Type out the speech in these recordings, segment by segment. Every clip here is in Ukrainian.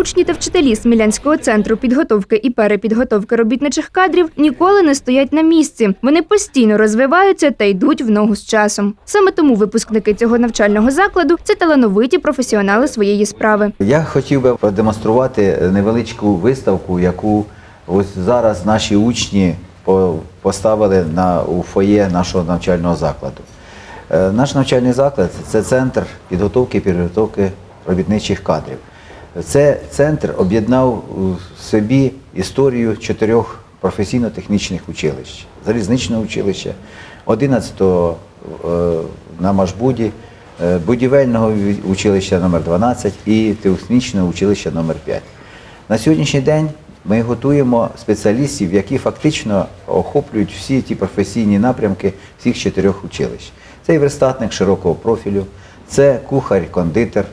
Учні та вчителі Смілянського центру підготовки і перепідготовки робітничих кадрів ніколи не стоять на місці. Вони постійно розвиваються та йдуть в ногу з часом. Саме тому випускники цього навчального закладу це талановиті професіонали своєї справи. Я хотів би продемонструвати невеличку виставку, яку ось зараз наші учні поставили на, у фоє нашого навчального закладу. Е, Наш навчальний заклад це центр підготовки і підготовки робітничих кадрів. Це центр об'єднав у собі історію чотирьох професійно-технічних училищ: залізничного училища, 11-го е, на Машбуді, е, будівельного училища номер 12 і технічного училища номер 5 На сьогоднішній день ми готуємо спеціалістів, які фактично охоплюють всі ті професійні напрямки всіх чотирьох училищ. Це і верстатник широкого профілю, це кухар-кондитер,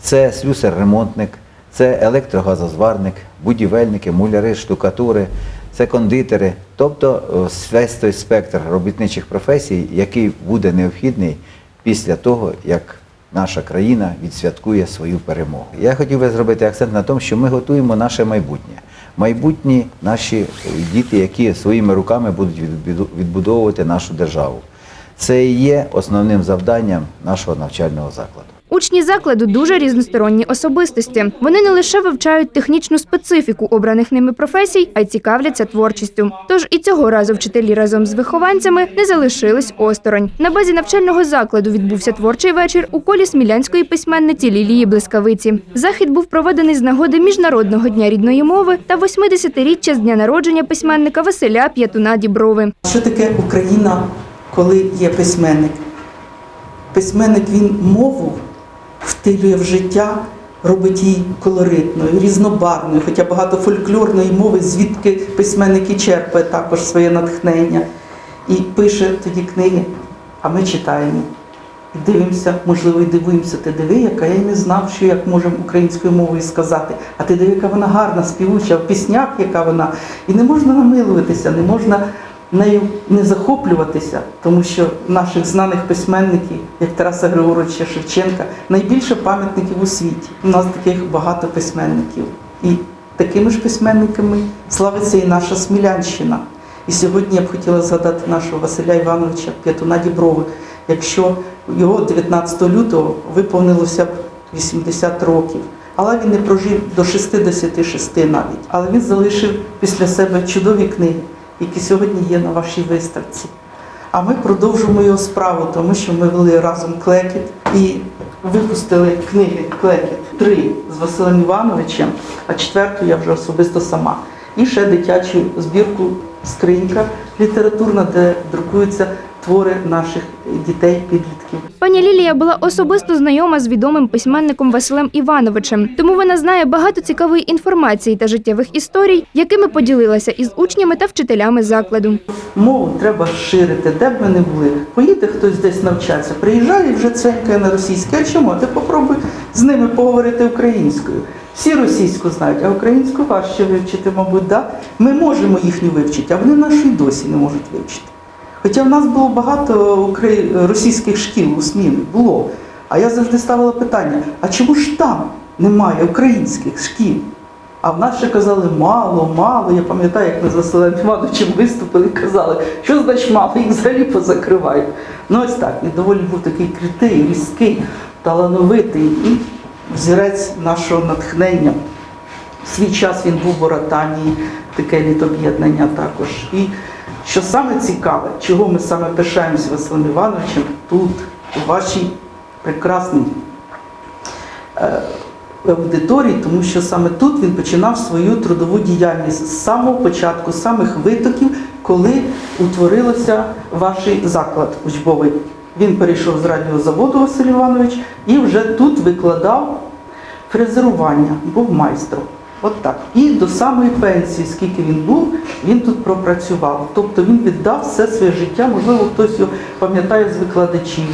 це слюсар-ремонтник, це електрогазозварник, будівельники, муляри, штукатури, це кондитери. Тобто е, весь той спектр робітничих професій, який буде необхідний після того, як наша країна відсвяткує свою перемогу. Я хотів би зробити акцент на тому, що ми готуємо наше майбутнє. Майбутні наші е, діти, які своїми руками будуть відбудовувати нашу державу. Це і є основним завданням нашого навчального закладу. Учні закладу дуже різносторонні особистості. Вони не лише вивчають технічну специфіку обраних ними професій, а й цікавляться творчістю. Тож і цього разу вчителі разом з вихованцями не залишились осторонь. На базі навчального закладу відбувся творчий вечір у колі смілянської письменниці Лілії Блискавиці. Захід був проведений з нагоди Міжнародного дня рідної мови та 80-річчя з дня народження письменника Василя П'ятуна Діброви. Що таке Україна, коли є письменник? Письменник він мову втилює в життя, робить її колоритною, різнобарвною, хоча багато фольклорної мови, звідки письменники черпає також своє натхнення. І пише тоді книги, а ми читаємо. І дивимося, можливо, і дивуємося, ти диви, яка я не знав, що як можемо українською мовою сказати. А ти диви, яка вона гарна, співуча, в піснях, яка вона. І не можна намилуватися, не можна нею не захоплюватися, тому що наших знаних письменників, як Тараса Григоровича Шевченка, найбільше пам'ятників у світі. У нас таких багато письменників. І такими ж письменниками славиться і наша Смілянщина. І сьогодні я б хотіла згадати нашого Василя Івановича П'ятуна Діброви. Якщо його 19 лютого виповнилося б 80 років, але він не прожив до 66 навіть. Але він залишив після себе чудові книги, які сьогодні є на вашій виставці. А ми продовжимо його справу, тому що ми вели разом клекіт і випустили книги Клекіт три з Василем Івановичем, а четверту я вже особисто сама. І ще дитячу збірку скринька літературна, де друкуються твори наших дітей, підлітків. Пані Лілія була особисто знайома з відомим письменником Василем Івановичем, тому вона знає багато цікавої інформації та життєвих історій, якими поділилася із учнями та вчителями закладу. Мову треба ширити, де б ми не були. Поїде хтось десь навчатися, приїжджає і вже ценькає на російське. А чому? Ти попробуй з ними поговорити українською. Всі російську знають, а українську важче вивчити, мабуть, да? Ми можемо їхню вивчити, а вони нашу досі не можуть вивчити. Хоча в нас було багато російських шкіл у Смілі, було. А я завжди ставила питання: а чому ж там немає українських шкіл? А в нас ще казали мало, мало. Я пам'ятаю, як ми з Василем Івановичем виступили і казали, що значить мало, їх взагалі позакривають. Ну ось так, він доволі був такий крутий, різкий, талановитий і взірець нашого натхнення. В свій час він був в Оратанії, таке літоб'єднання також. І що саме цікаве, чого ми саме пишаємося Василем Івановичем тут, у вашій прекрасній е, аудиторії, тому що саме тут він починав свою трудову діяльність з самого початку, з самих витоків, коли утворилося ваш заклад учбовий. Він перейшов з радіозаводу Василь Іванович і вже тут викладав фрезерування, був майстром. От так. І до самої пенсії, скільки він був, він тут пропрацював. Тобто він віддав все своє життя, можливо, хтось його пам'ятає з викладачів.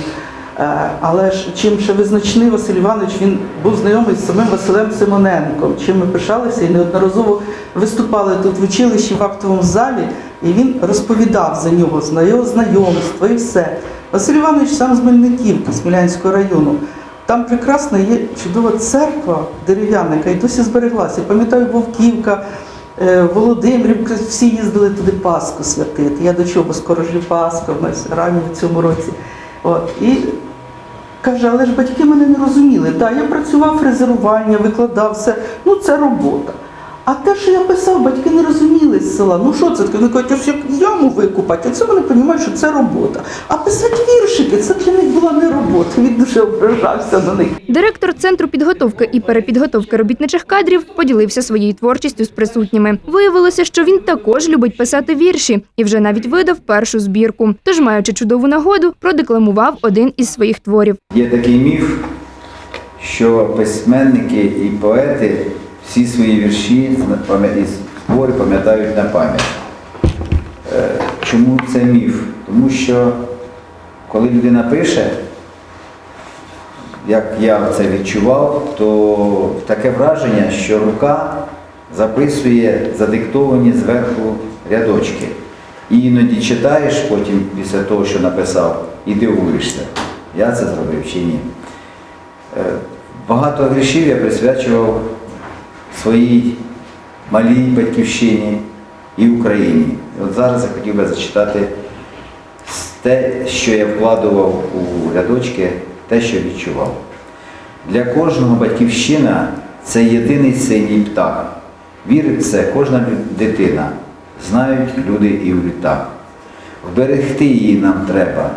Е, Але ж чим ще визначний Василь Іванович, він був знайомий з самим Василем Симоненком, чим ми пишалися і неодноразово виступали тут в училищі в актовому залі, і він розповідав за нього, за його знайомство і все. Василь Іванович сам з Мельниківки, Смілянського району. Там прекрасна є чудова церква дерев'яна, яка і досі збереглася. Пам'ятаю, Вовківка, е, Володимирівка, всі їздили туди Пасху святити. Я до чого, скоро жив Пасху, в нас ранні в цьому році. От. І каже, але ж батьки мене не розуміли. Так, я працював фрезерування, викладав все. Ну, це робота. А те, що я писав, батьки не розуміли з села. Ну що це? Вони кажуть, ось як яму викупати, оце вони розуміють, що це робота. А писати віршики, це для них була не робота. Він дуже ображався на них. Директор центру підготовки і перепідготовки робітничих кадрів поділився своєю творчістю з присутніми. Виявилося, що він також любить писати вірші і вже навіть видав першу збірку. Тож, маючи чудову нагоду, продекламував один із своїх творів. Є такий міф, що письменники і поети всі свої вірші і твори пам'ятають на пам'ять. Е, Чому це міф? Тому що коли людина пише, як я це відчував, то таке враження, що рука записує задиктовані зверху рядочки. І іноді читаєш потім після того, що написав, і дивуєшся, я це зробив чи ні. Е, Багато віршів я присвячував своїй малій батьківщині і Україні. І От зараз я хотів би зачитати те, що я вкладував у рядочки, те, що відчував. Для кожного батьківщина це єдиний синій птах. Вірить в це кожна дитина. Знають люди і в літах. Вберегти її нам треба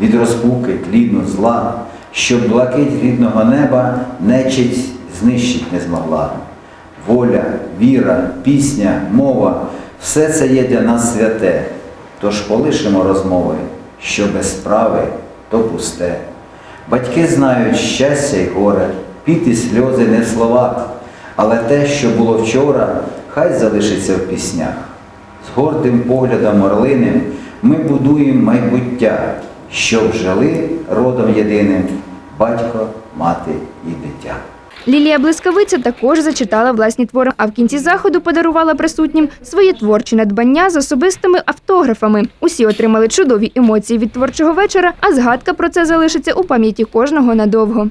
від розпуки, тліну, зла, щоб блакить рідного неба нечисть знищить не змогла. Воля, віра, пісня, мова все це є для нас святе. Тож полишимо розмови, що без справи, то пусте. Батьки знають щастя й горе, піт і сльози не в словах, але те, що було вчора, хай залишиться в піснях. З гордим поглядом орлиним ми будуємо майбуття, щоб жили родом єдиним батько, мати і дитя. Лілія Блискавиця також зачитала власні твори, а в кінці заходу подарувала присутнім свої творчі надбання з особистими автографами. Усі отримали чудові емоції від творчого вечора, а згадка про це залишиться у пам'яті кожного надовго.